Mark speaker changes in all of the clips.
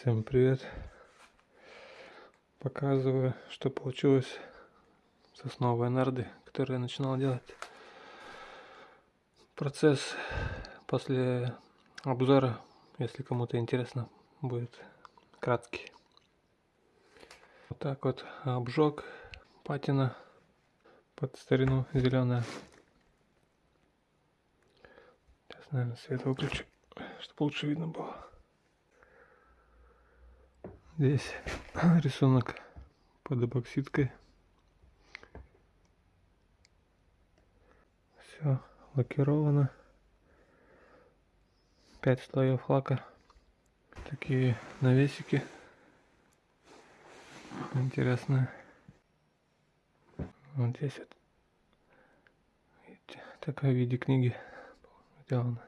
Speaker 1: Всем привет! Показываю, что получилось с основой нарды, которую я начинал делать. Процесс после обзора, если кому-то интересно, будет краткий. Вот так вот обжег патина под старину зеленая. Сейчас, наверное, свет выключу, чтобы лучше видно было. Здесь рисунок под эпоксидкой. Все лакировано. Пять слоев лака. Такие навесики. Интересно. Вот здесь вот. Видите, такая в виде книги сделана.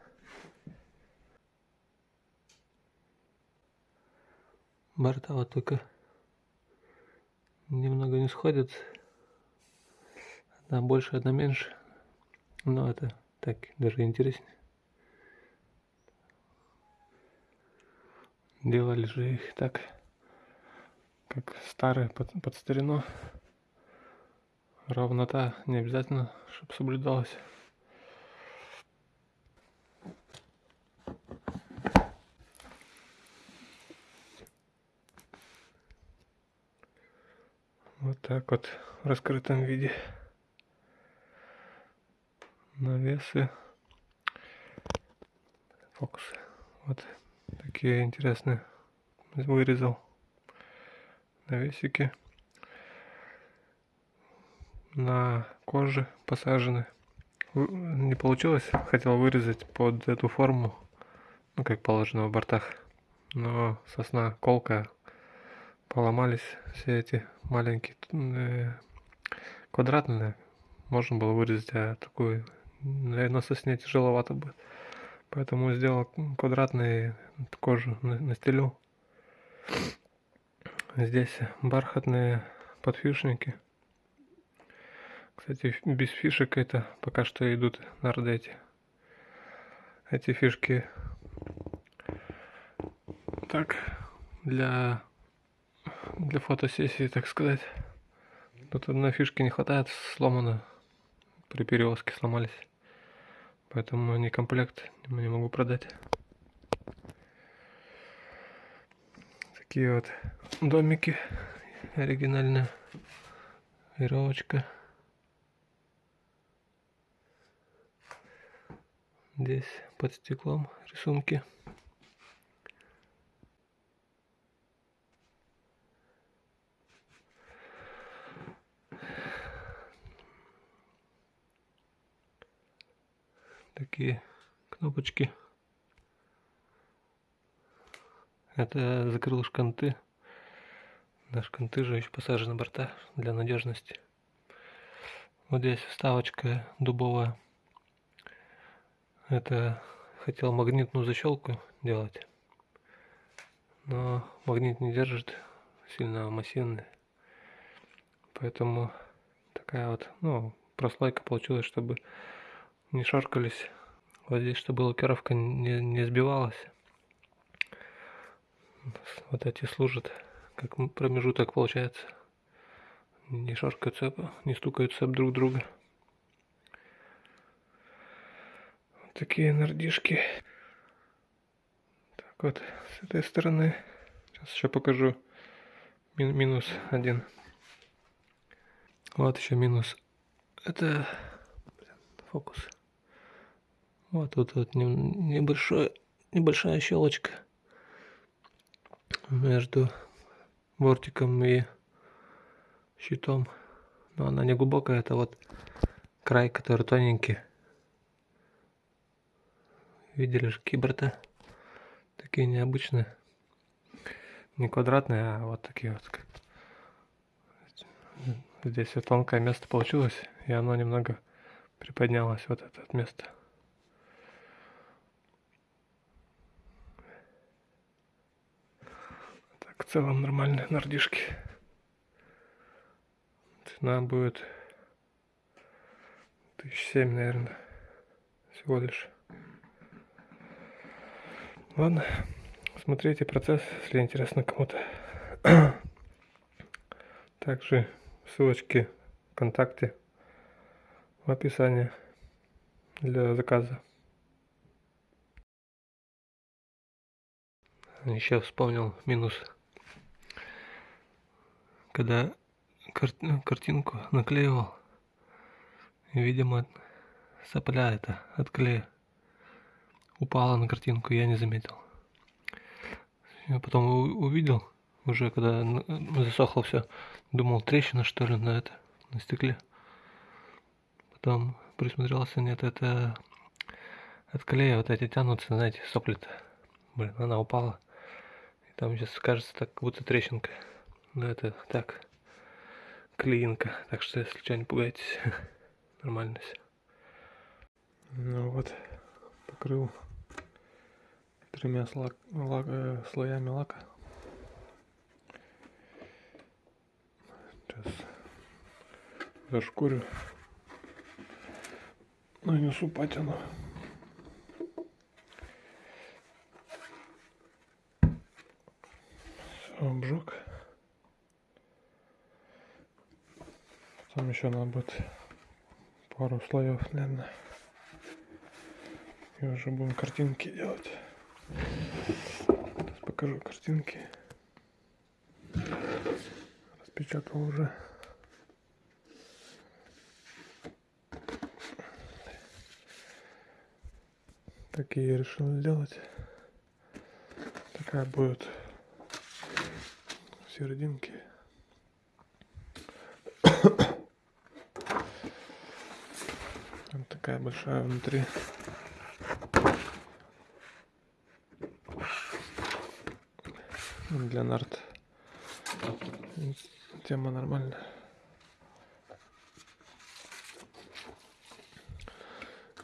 Speaker 1: Борта вот только немного не сходят. Одна больше, одна меньше. Но это так даже интереснее. Делали же их так, как старые под, под старину. Ровнота не обязательно, чтобы соблюдалась. Вот так вот в раскрытом виде. Навесы. Фокусы. Вот такие интересные. Вырезал навесики. На коже посажены. Не получилось. Хотел вырезать под эту форму. Ну, как положено в бортах. Но сосна колкая поломались все эти маленькие э, квадратные. Можно было вырезать, а такую, наверное, сосне тяжеловато будет. Поэтому сделал квадратные кожу настелил. Здесь бархатные подфишники. Кстати, без фишек это пока что идут на эти. Эти фишки так для для фотосессии, так сказать. Тут одной фишки не хватает, сломано. При перевозке сломались. Поэтому не комплект не могу продать. Такие вот домики. Оригинальная веревочка. Здесь под стеклом рисунки. Такие кнопочки. Это закрыл шканты. На шканты же еще посажены борта для надежности. Вот здесь вставочка дубовая. Это хотел магнитную защелку делать. Но магнит не держит, сильно массивный. Поэтому такая вот, ну, прослойка получилась, чтобы не шаркались. Вот здесь, чтобы лакировка не, не сбивалась. Вот эти служат как промежуток получается. Не шаркаются, не стукаются об друг друга. Вот такие нардишки. Так вот, с этой стороны. Сейчас еще покажу Мин минус один. Вот еще минус. Это фокус. Вот тут вот небольшой, небольшая щелочка между бортиком и щитом. Но она не глубокая, это вот край, который тоненький. Видели же киберта? Такие необычные. Не квадратные, а вот такие вот. Здесь вот тонкое место получилось, и оно немного приподнялось, вот это место. В целом нормальные нардишки. Цена будет тысяч семь, наверное, всего лишь. Ладно. Смотрите процесс, если интересно кому-то. Также ссылочки ВКонтакте в описании для заказа. Еще вспомнил минус. Когда кар картинку наклеивал, видимо, сопля это от клея упала на картинку, я не заметил. Я потом увидел, уже когда засохло все, думал, трещина что ли на это, на стекле. Потом присмотрелся, нет, это от клея вот эти тянутся, знаете, сопли-то. Блин, она упала. И там сейчас кажется так, будто трещинка. Но это так, клеинка. Так что, если что, не пугайтесь. Нормально все. Ну вот, покрыл тремя слак, лак, э, слоями лака. Сейчас зашкурю. Нанесу патину. Все, обжег. Потом еще надо будет пару слоев, наверное. И уже будем картинки делать. Сейчас покажу картинки. Распечатал уже. Такие решил сделать. Такая будет в серединке. Вот такая большая внутри. для нарт. Тема нормальная.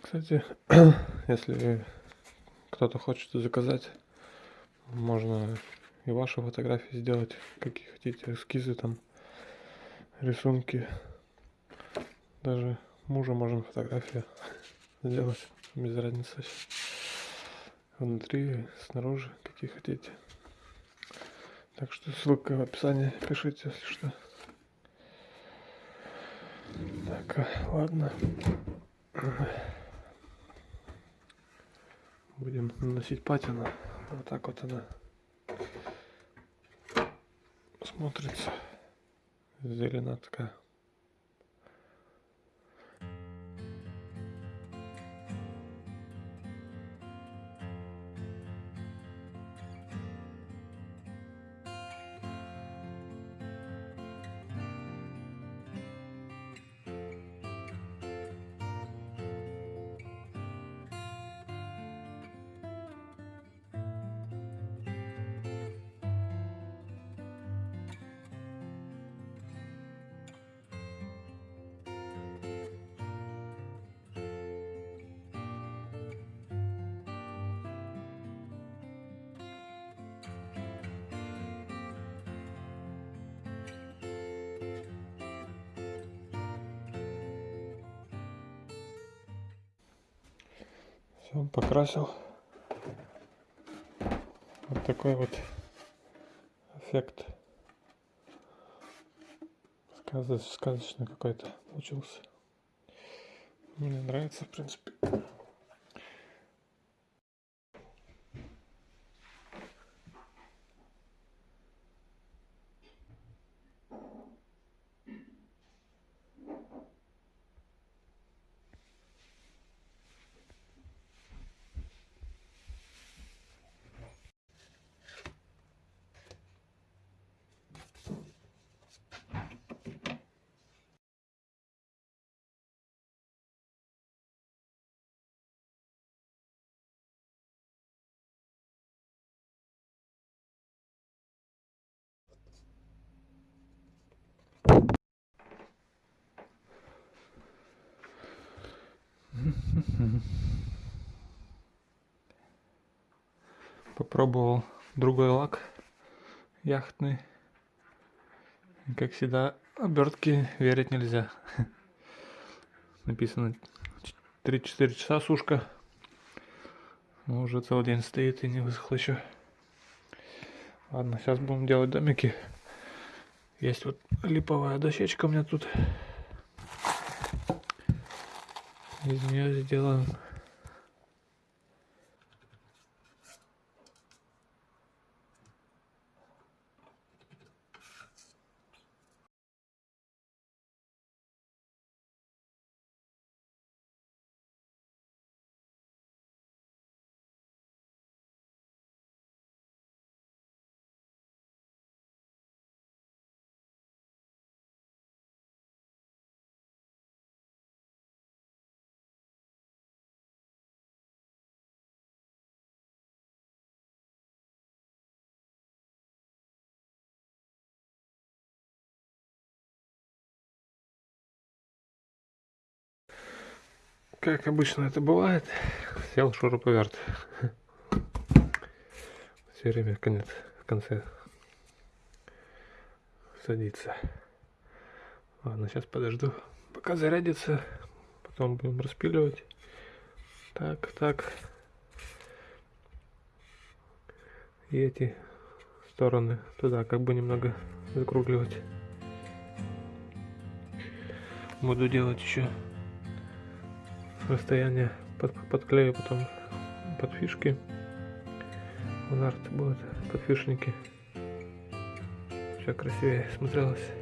Speaker 1: Кстати, если кто-то хочет заказать, можно и ваши фотографии сделать, какие хотите, эскизы там, рисунки. Даже мужа можно фотографию сделать, без разницы. Внутри, снаружи, какие хотите. Так что ссылка в описании, пишите, если что. Так, ладно. Будем наносить патину. Вот так вот она смотрится. Зелена такая. Все, покрасил. Вот такой вот эффект. Сказочный какой-то получился. Мне нравится, в принципе. Попробовал другой лак яхтный. Как всегда, обертки верить нельзя. Написано 3-4 часа сушка. Но уже целый день стоит и не высохло еще. Ладно, сейчас будем делать домики. Есть вот липовая дощечка у меня тут. Из нее сделаем как обычно это бывает, сел шуруповерт. Все время конец, в конце садится. Ладно, сейчас подожду, пока зарядится, потом будем распиливать. Так, так. И эти стороны туда как бы немного закругливать. Буду делать еще расстояние под, подклею потом под фишки. В нарт будут подфишники. Все красивее смотрелось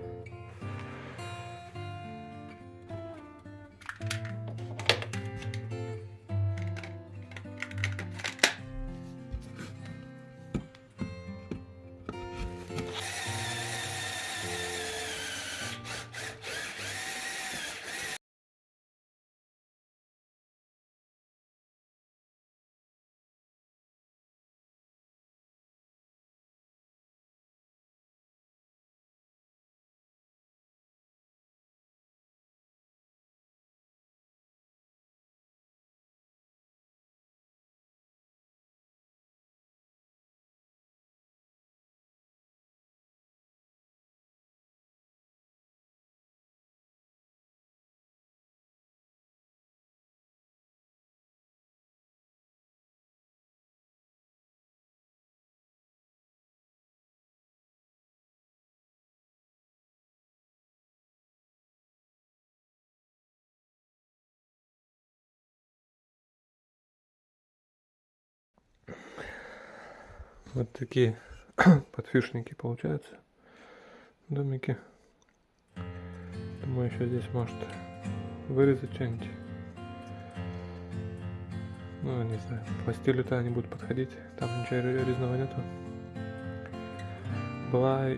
Speaker 1: Вот такие подфишники получаются. Домики. Думаю, еще здесь может вырезать что-нибудь. Ну, не знаю, по стилю-то они будут подходить. Там ничего резного нету. Была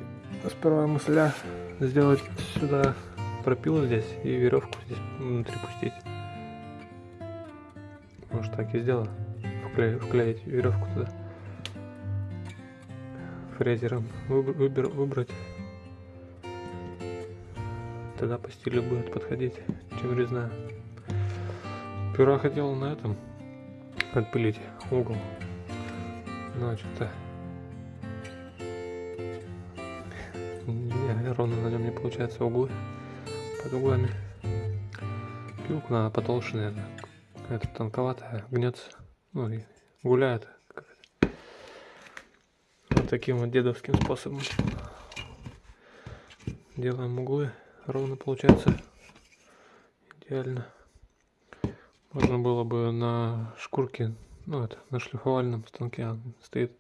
Speaker 1: сперва мысля сделать сюда пропилу здесь и веревку здесь внутри пустить. Может так и сделаю. Вклеить, вклеить веревку туда фрезером выбер, выбрать. Тогда по стилю будет подходить, чем резная. Сперва хотел на этом отпилить угол. Но что-то ровно на нем не получается углы под углами. Пилку надо потолще, наверное. Это тонковатая, гнется. Ну и гуляет таким вот дедовским способом. Делаем углы, ровно получается идеально. Можно было бы на шкурке, ну это, на шлифовальном станке он стоит.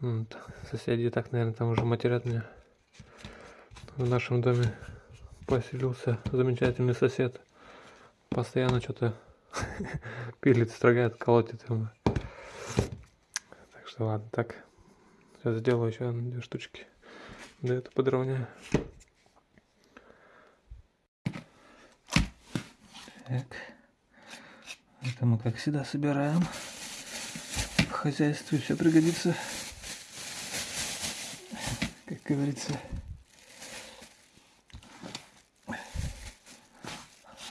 Speaker 1: Вот. Соседи так, наверное, там уже матерят меня. В нашем доме поселился замечательный сосед. Постоянно что-то пилит, строгает, колотит ему. Так что ладно, так. Сейчас сделаю еще две штучки. Да это подровняю. Так. Это мы как всегда собираем. В хозяйстве все пригодится. Как говорится.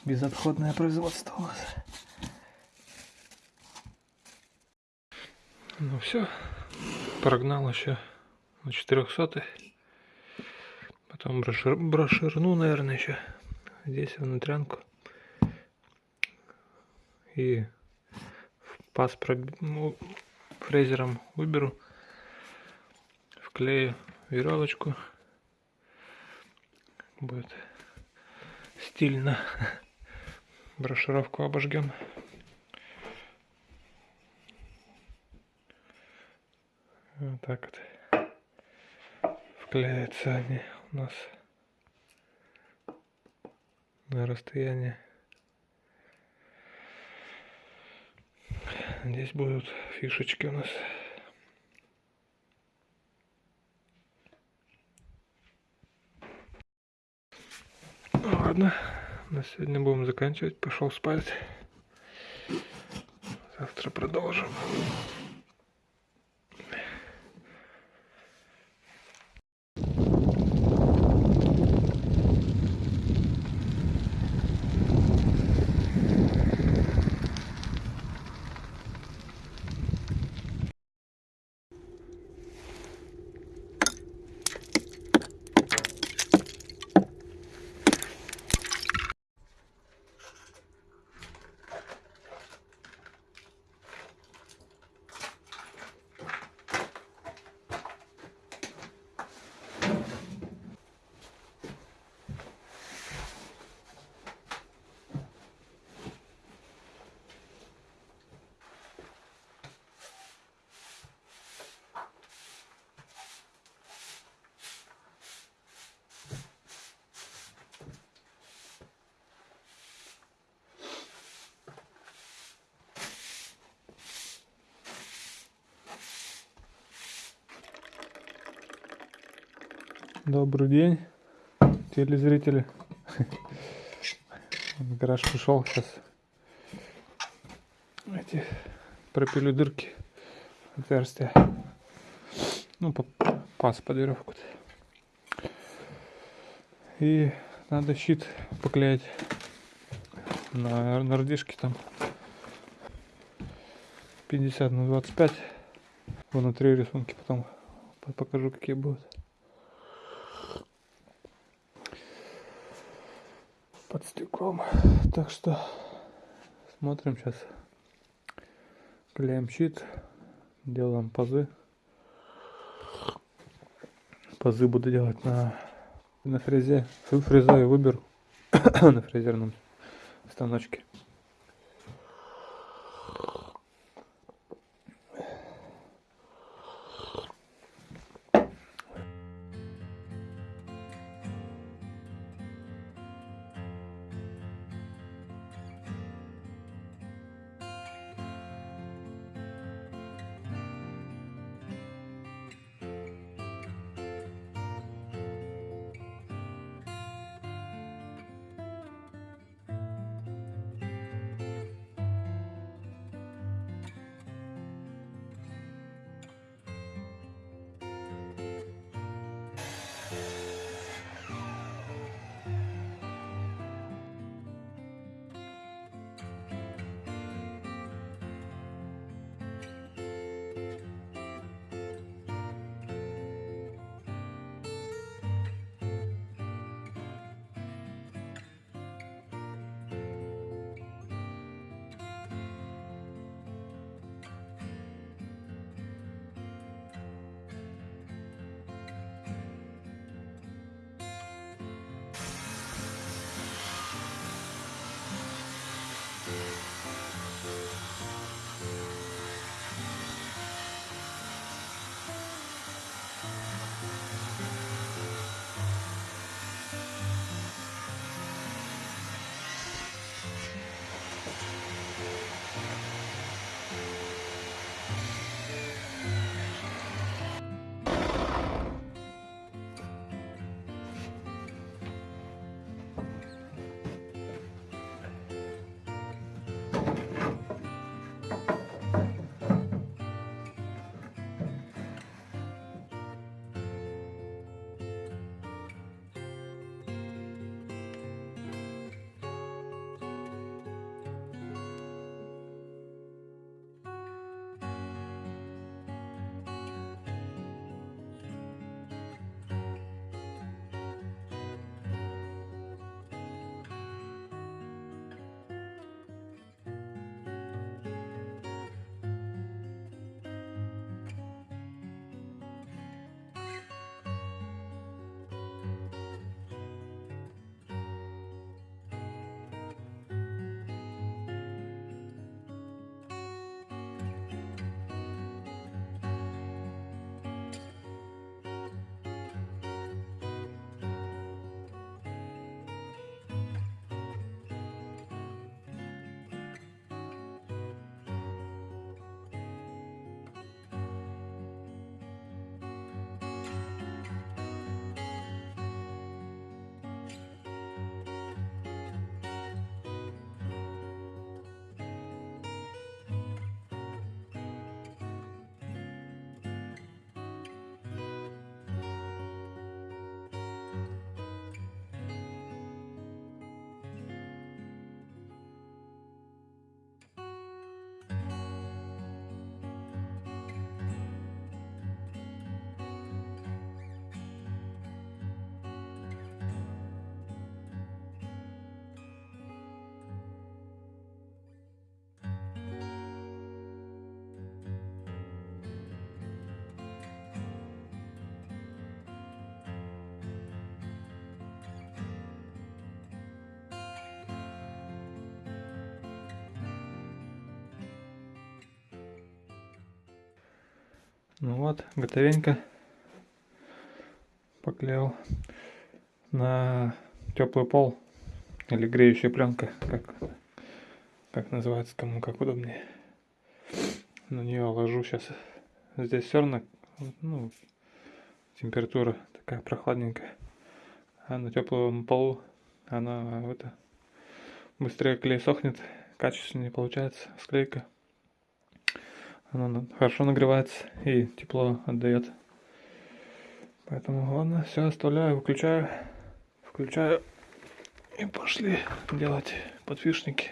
Speaker 1: Безотходное производство у нас. Ну все прогнал еще на 400 потом брошир, броширну наверное еще здесь внутрянку и пас проб... ну, фрезером выберу Склею веревочку. Будет стильно. Брошюровку обожгем. Так вот. Вклеятся они у нас на расстоянии. Здесь будут фишечки у нас. Ладно, на сегодня будем заканчивать. Пошел спать. Завтра продолжим. Добрый день, телезрители. В гараж пришел сейчас. Эти пропилю дырки, отверстия. Ну, паз под веревку. И надо щит поклеить на нардишке там 50 на 25 внутри рисунки потом покажу какие будут под стеклом. Так что смотрим сейчас. Клеим щит, делаем пазы. Пазы буду делать на, на фрезе. Фрезу я выберу на фрезерном станочке.
Speaker 2: Ну вот, готовенько. Поклеил на теплый пол или греющая пленка, как, как называется, кому как удобнее. На нее ложу сейчас. Здесь все равно ну, температура такая прохладненькая. А на теплом полу она это быстрее клей сохнет, качественнее получается склейка. Она хорошо нагревается и тепло отдает. Поэтому ладно, все оставляю, выключаю, включаю и пошли делать подфишники.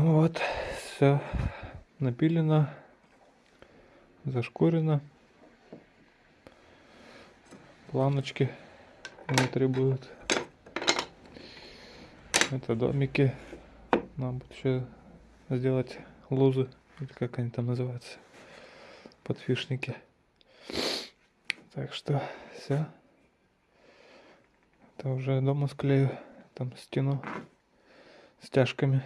Speaker 2: Ну вот, все напилено, зашкурено. Планочки внутри будут. Это домики. Нам будет еще сделать лузы, или как они там называются, подфишники. Так что все. Это уже дома склею, там стену стяжками.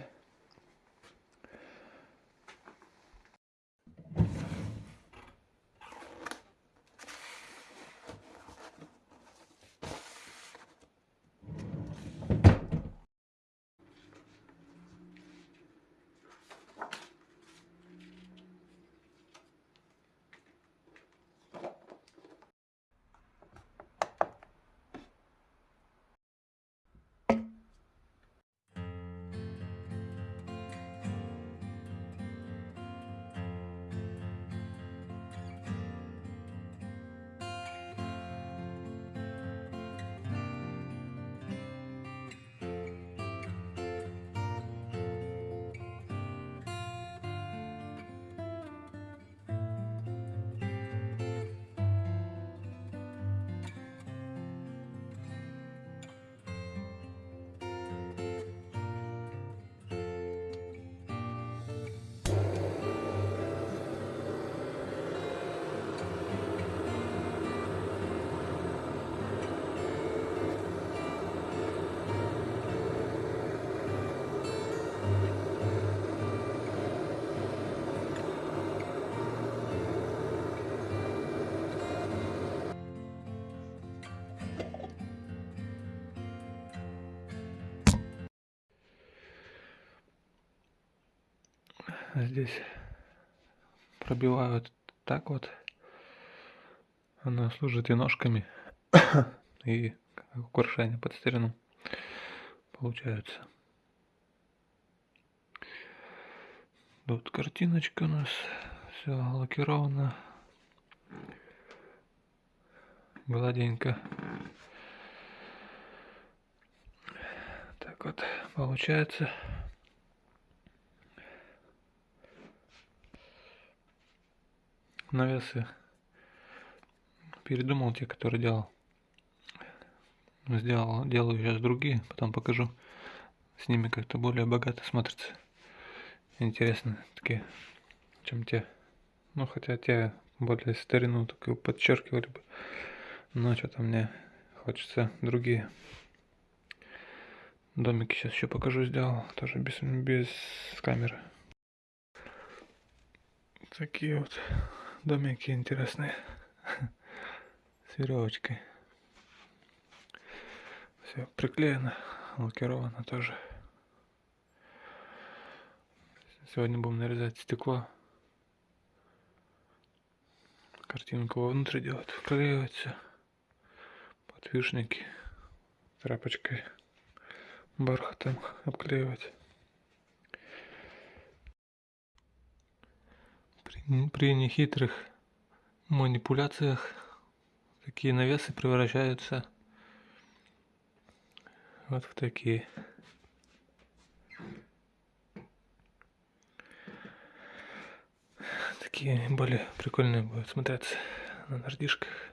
Speaker 2: Здесь пробивают так вот. Она служит и ножками, и украшение под старину получается. Тут картиночка у нас, все лакировано, гладенько. Так вот получается. Навесы передумал те, которые делал. Сделал, делаю сейчас другие, потом покажу. С ними как-то более богато смотрится. Интересно такие, чем те. Ну, хотя те более старину такую подчеркивали бы. Но что-то мне хочется другие. Домики сейчас еще покажу, сделал. Тоже без, без камеры. Такие вот домики интересные с веревочкой.
Speaker 1: Все приклеено, лакировано тоже. Сегодня будем нарезать стекло. Картинку вовнутрь делать, вклеивать все. Подвижники тряпочкой бархатом обклеивать. При нехитрых манипуляциях такие навесы превращаются вот в такие. Такие более прикольные будут смотреться на нардишках.